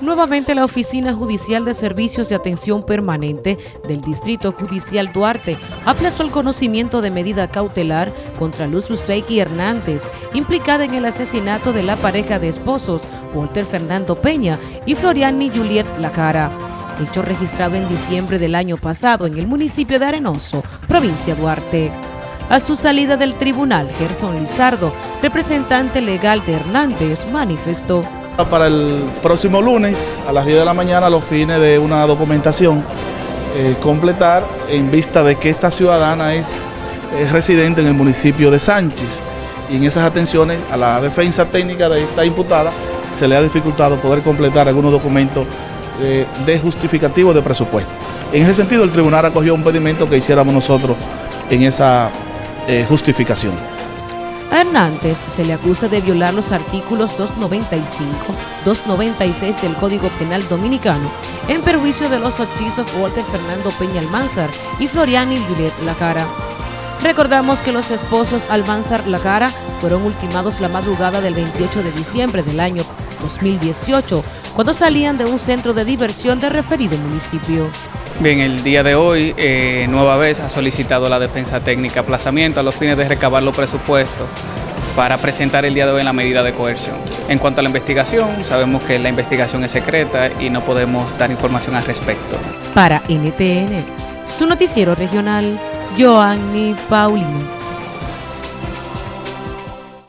Nuevamente la Oficina Judicial de Servicios de Atención Permanente del Distrito Judicial Duarte aplazó el conocimiento de medida cautelar contra Luz Luceiki Hernández, implicada en el asesinato de la pareja de esposos Walter Fernando Peña y Floriani Juliet Lacara, hecho registrado en diciembre del año pasado en el municipio de Arenoso, provincia Duarte. A su salida del tribunal, Gerson Lizardo, representante legal de Hernández, manifestó para el próximo lunes a las 10 de la mañana los fines de una documentación eh, completar en vista de que esta ciudadana es, residente en el municipio de Sánchez y en esas atenciones a la defensa técnica de esta imputada se le ha dificultado poder completar algunos documentos eh, de justificativo de presupuesto. En ese sentido el tribunal acogió un pedimento que hiciéramos nosotros en esa eh, justificación. A Hernández se le acusa de violar los artículos 295, 296 del Código Penal Dominicano en perjuicio de los hechizos Walter Fernando Peña Almanzar y Floriani Juliet Lacara. Recordamos que los esposos Almanzar Lacara fueron ultimados la madrugada del 28 de diciembre del año 2018, cuando salían de un centro de diversión de referido municipio. Bien, el día de hoy, eh, nueva vez, ha solicitado la defensa técnica aplazamiento a los fines de recabar los presupuestos para presentar el día de hoy la medida de coerción. En cuanto a la investigación, sabemos que la investigación es secreta y no podemos dar información al respecto. Para NTN, su noticiero regional, Joanny Paulino.